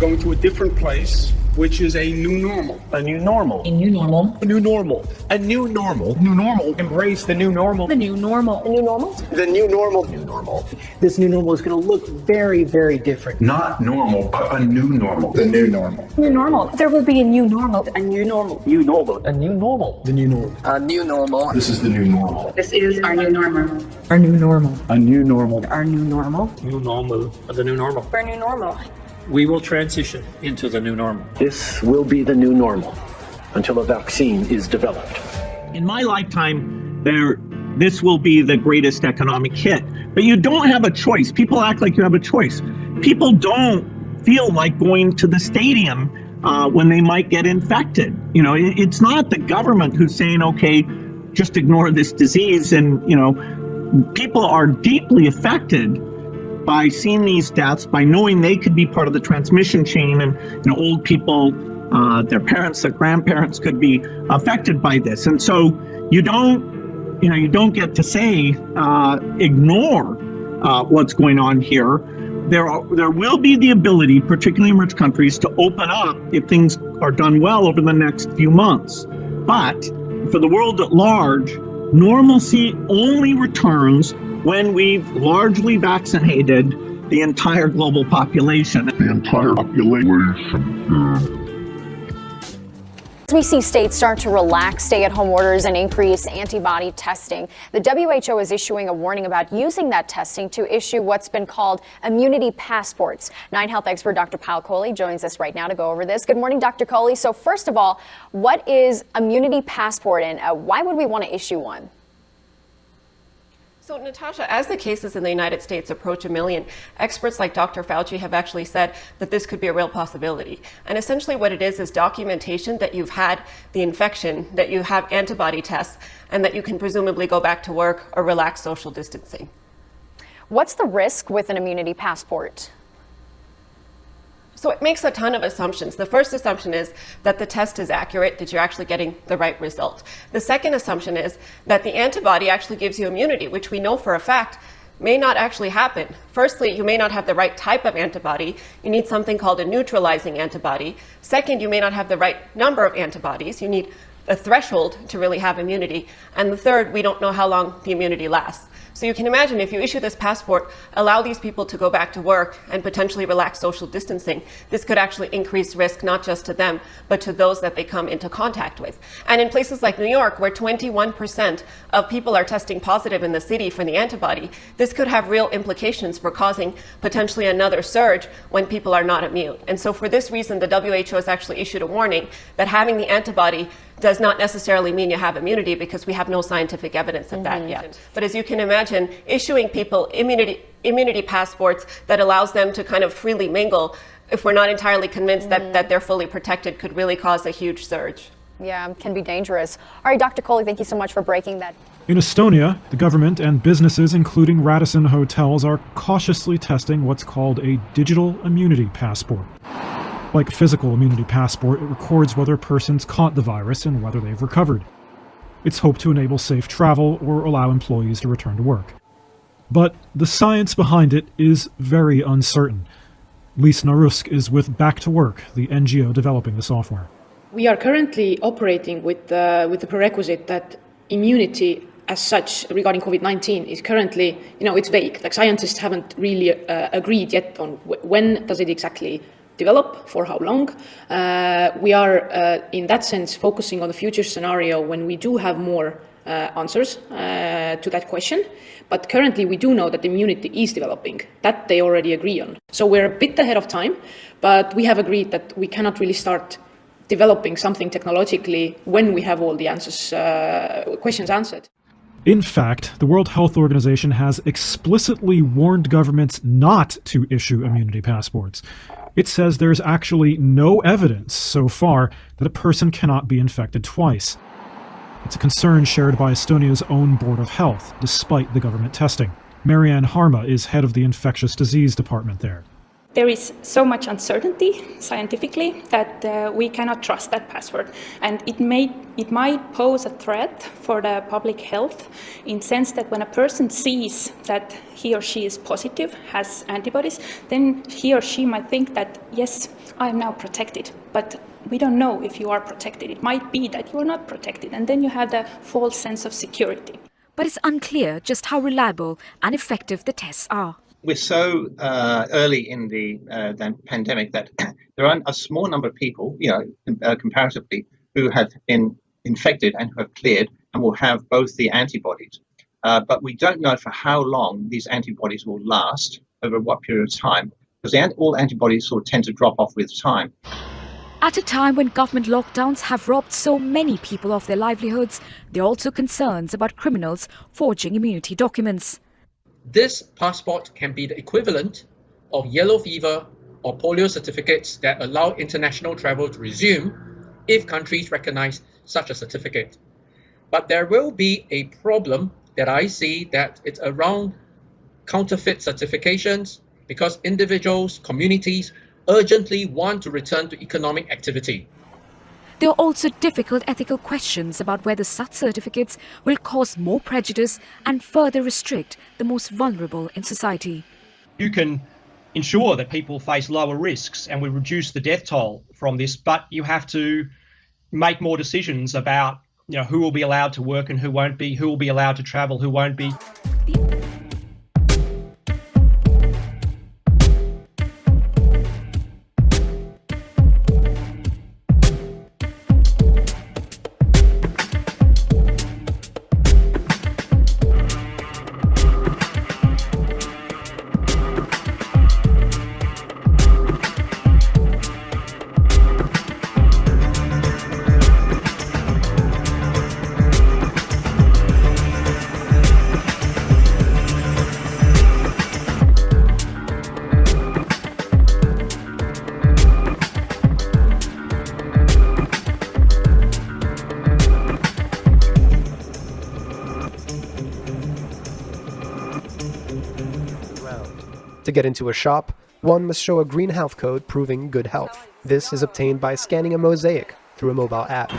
going to a different place, which is a new normal. A new normal. A new normal. A new normal. A new normal. New normal. Embrace the new normal. The new normal. A new normal? The new normal. New normal. This new normal is going to look very, very different. Not normal, but a new normal. The new normal. New normal. There will be a new normal. A new normal. New normal. A new normal. The new normal. A new normal. This is the new normal. This is our new normal. Our new normal. A new normal. Our new normal. New normal. The new normal. Our new normal. We will transition into the new normal. This will be the new normal until a vaccine is developed. In my lifetime, there this will be the greatest economic hit. But you don't have a choice. People act like you have a choice. People don't feel like going to the stadium uh, when they might get infected. You know, it, it's not the government who's saying, okay, just ignore this disease. And, you know, people are deeply affected by seeing these deaths, by knowing they could be part of the transmission chain, and you know, old people, uh, their parents, their grandparents could be affected by this, and so you don't, you know, you don't get to say uh, ignore uh, what's going on here. There, are, there will be the ability, particularly in rich countries, to open up if things are done well over the next few months. But for the world at large, normalcy only returns when we've largely vaccinated the entire global population. The entire population. As we see states start to relax stay-at-home orders and increase antibody testing, the WHO is issuing a warning about using that testing to issue what's been called immunity passports. Nine Health expert Dr. Payal Kohli joins us right now to go over this. Good morning, Dr. Kohli. So first of all, what is immunity passport and uh, why would we want to issue one? So, Natasha, as the cases in the United States approach a million, experts like Dr. Fauci have actually said that this could be a real possibility. And essentially, what it is is documentation that you've had the infection, that you have antibody tests, and that you can presumably go back to work or relax social distancing. What's the risk with an immunity passport? So it makes a ton of assumptions. The first assumption is that the test is accurate, that you're actually getting the right result. The second assumption is that the antibody actually gives you immunity, which we know for a fact may not actually happen. Firstly, you may not have the right type of antibody. You need something called a neutralizing antibody. Second, you may not have the right number of antibodies. You need a threshold to really have immunity. And the third, we don't know how long the immunity lasts. So you can imagine if you issue this passport, allow these people to go back to work and potentially relax social distancing, this could actually increase risk not just to them, but to those that they come into contact with. And in places like New York, where 21% of people are testing positive in the city for the antibody, this could have real implications for causing potentially another surge when people are not immune. And so for this reason, the WHO has actually issued a warning that having the antibody does not necessarily mean you have immunity because we have no scientific evidence of that mm-hmm. yet. But as you can imagine, issuing people immunity, immunity passports that allows them to kind of freely mingle, if we're not entirely convinced mm-hmm. that, that they're fully protected, could really cause a huge surge. Yeah, can be dangerous. All right, Dr. Kohli, thank you so much for breaking that. In Estonia, the government and businesses, including Radisson Hotels, are cautiously testing what's called a digital immunity passport. Like a physical immunity passport, it records whether persons caught the virus and whether they've recovered. It's hoped to enable safe travel or allow employees to return to work. But the science behind it is very uncertain. Lise Narusk is with Back to Work, the NGO developing the software. We are currently operating with, uh, with the prerequisite that immunity as such regarding COVID-19 is currently, you know, it's vague. Like scientists haven't really uh, agreed yet on when does it exactly develop, for how long. Uh, we are, uh, in that sense, focusing on the future scenario when we do have more uh, answers uh, to that question. But currently, we do know that immunity is developing. That they already agree on. So we're a bit ahead of time, but we have agreed that we cannot really start developing something technologically when we have all the answers, uh, questions answered. In fact, the World Health Organization has explicitly warned governments not to issue immunity passports it says there's actually no evidence so far that a person cannot be infected twice. It's a concern shared by Estonia's own Board of Health, despite the government testing. Mari-Anne Härma is head of the infectious disease department there. There is so much uncertainty scientifically that uh, we cannot trust that password, and it may it might pose a threat for the public health in sense that when a person sees that he or she is positive, has antibodies, then he or she might think that yes, I am now protected, but we don't know if you are protected. It might be that you are not protected, and then you have the false sense of security. But it's unclear just how reliable and effective the tests are we're so uh, early in the, uh, the, pandemic that there are a small number of people, you know, uh, comparatively, who have been infected and who have cleared and will have both the antibodies. Uh, but we don't know for how long these antibodies will last, over what period of time, because all antibodies sort of tend to drop off with time. At a time when government lockdowns have robbed so many people of their livelihoods, there are also concerns about criminals forging immunity documents. This passport can be the equivalent of yellow fever or polio certificates that allow international travel to resume if countries recognize such a certificate. But there will be a problem that I see that it's around counterfeit certifications because individuals, communities urgently want to return to economic activity. There are also difficult ethical questions about whether such certificates will cause more prejudice and further restrict the most vulnerable in society. You can ensure that people face lower risks and we reduce the death toll from this, but you have to make more decisions about you know who will be allowed to work and who won't be, who will be allowed to travel, who won't be. To get into a shop, one must show a green health code proving good health. This is obtained by scanning a mosaic through a mobile app.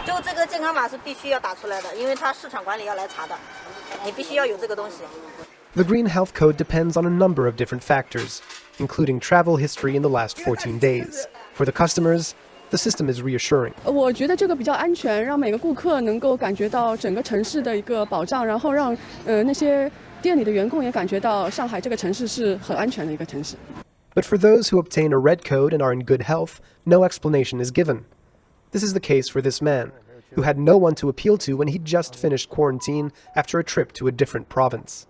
The green health code depends on a number of different factors, including travel history in the last 14 days. For the customers, the system is reassuring. 店里的员工也感觉到上海这个城市是很安全的一个城市。But for those who obtain a red code and are in good health, no explanation is given. This is the case for this man, who had no one to appeal to when he just finished quarantine after a trip to a different province.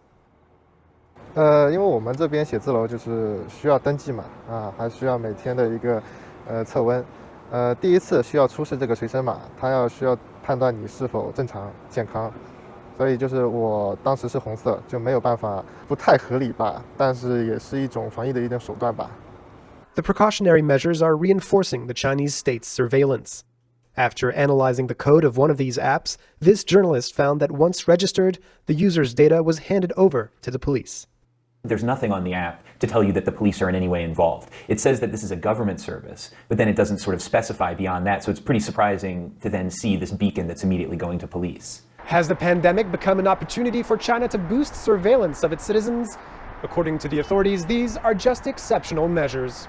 呃，因为我们这边写字楼就是需要登记嘛，啊，还需要每天的一个呃测温，呃，第一次需要出示这个随申码，它要需要判断你是否正常健康。Uh 所以就是我当时是红色，就没有办法，不太合理吧，但是也是一种防疫的一种手段吧。The precautionary measures are reinforcing the Chinese state's surveillance. After analyzing the code of one of these apps, this journalist found that once registered, the user's data was handed over to the police. There's nothing on the app to tell you that the police are in any way involved. It says that this is a government service, but then it doesn't sort of specify beyond that, so it's pretty surprising to then see this beacon that's immediately going to police. Has the pandemic become an opportunity for China to boost surveillance of its citizens? According to the authorities, these are just exceptional measures.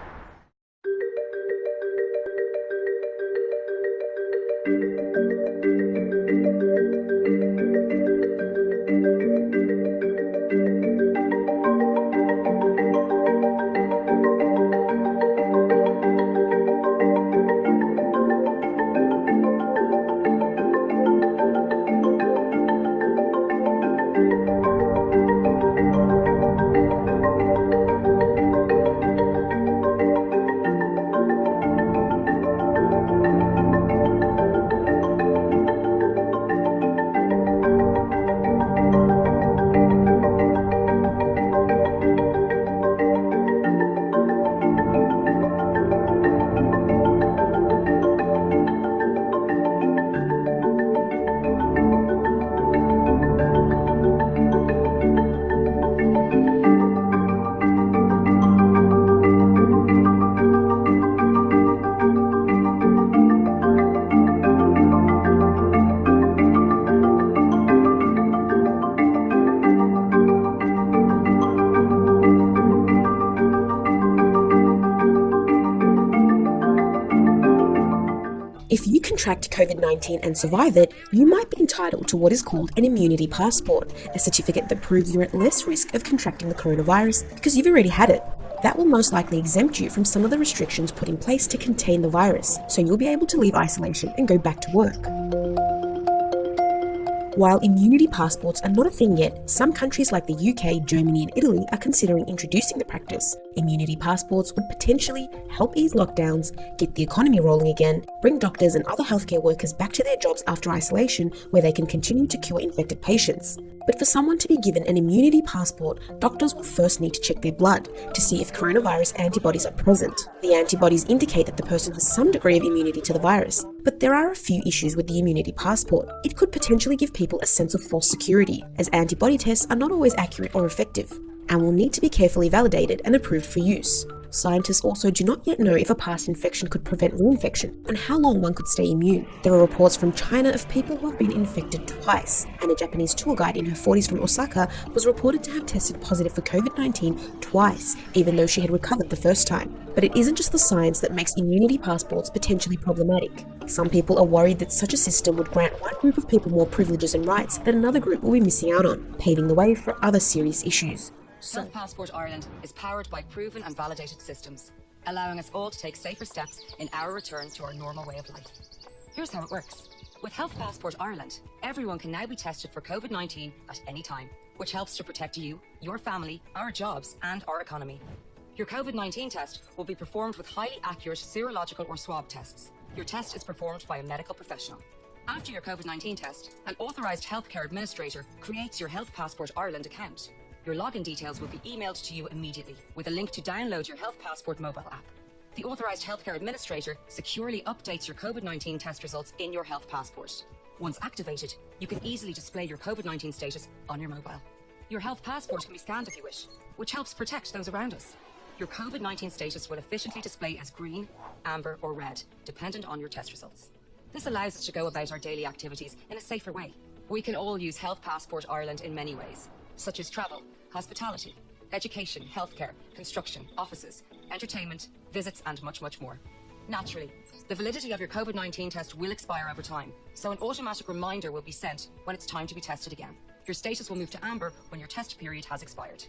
If you contract COVID 19 and survive it, you might be entitled to what is called an immunity passport, a certificate that proves you're at less risk of contracting the coronavirus because you've already had it. That will most likely exempt you from some of the restrictions put in place to contain the virus, so you'll be able to leave isolation and go back to work. While immunity passports are not a thing yet, some countries like the UK, Germany, and Italy are considering introducing the practice. Immunity passports would potentially help ease lockdowns, get the economy rolling again, bring doctors and other healthcare workers back to their jobs after isolation where they can continue to cure infected patients. But for someone to be given an immunity passport, doctors will first need to check their blood to see if coronavirus antibodies are present. The antibodies indicate that the person has some degree of immunity to the virus. But there are a few issues with the immunity passport. It could potentially give people a sense of false security, as antibody tests are not always accurate or effective, and will need to be carefully validated and approved for use. Scientists also do not yet know if a past infection could prevent reinfection and how long one could stay immune. There are reports from China of people who have been infected twice, and a Japanese tour guide in her 40s from Osaka was reported to have tested positive for COVID 19 twice, even though she had recovered the first time. But it isn't just the science that makes immunity passports potentially problematic. Some people are worried that such a system would grant one group of people more privileges and rights that another group will be missing out on, paving the way for other serious issues. Health Passport Ireland is powered by proven and validated systems, allowing us all to take safer steps in our return to our normal way of life. Here's how it works. With Health Passport Ireland, everyone can now be tested for COVID 19 at any time, which helps to protect you, your family, our jobs, and our economy. Your COVID 19 test will be performed with highly accurate serological or swab tests. Your test is performed by a medical professional. After your COVID 19 test, an authorised healthcare administrator creates your Health Passport Ireland account. Your login details will be emailed to you immediately with a link to download your Health Passport mobile app. The authorised healthcare administrator securely updates your COVID 19 test results in your Health Passport. Once activated, you can easily display your COVID 19 status on your mobile. Your Health Passport can be scanned if you wish, which helps protect those around us. Your COVID 19 status will efficiently display as green, amber, or red, dependent on your test results. This allows us to go about our daily activities in a safer way. We can all use Health Passport Ireland in many ways, such as travel, hospitality, education, healthcare, construction, offices, entertainment, visits, and much, much more. Naturally, the validity of your COVID 19 test will expire over time, so an automatic reminder will be sent when it's time to be tested again. Your status will move to amber when your test period has expired.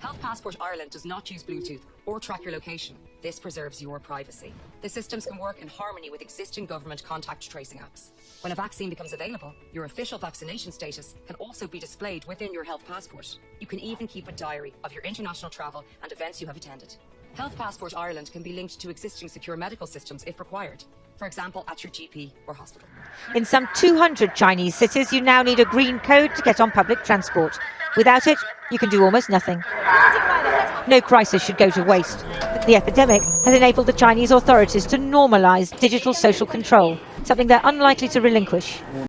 Health Passport Ireland does not use Bluetooth or track your location. This preserves your privacy. The systems can work in harmony with existing government contact tracing apps. When a vaccine becomes available, your official vaccination status can also be displayed within your Health Passport. You can even keep a diary of your international travel and events you have attended. Health Passport Ireland can be linked to existing secure medical systems if required. For example, at your GP or hospital. In some 200 Chinese cities, you now need a green code to get on public transport. Without it, you can do almost nothing. No crisis should go to waste. The epidemic has enabled the Chinese authorities to normalize digital social control, something they're unlikely to relinquish.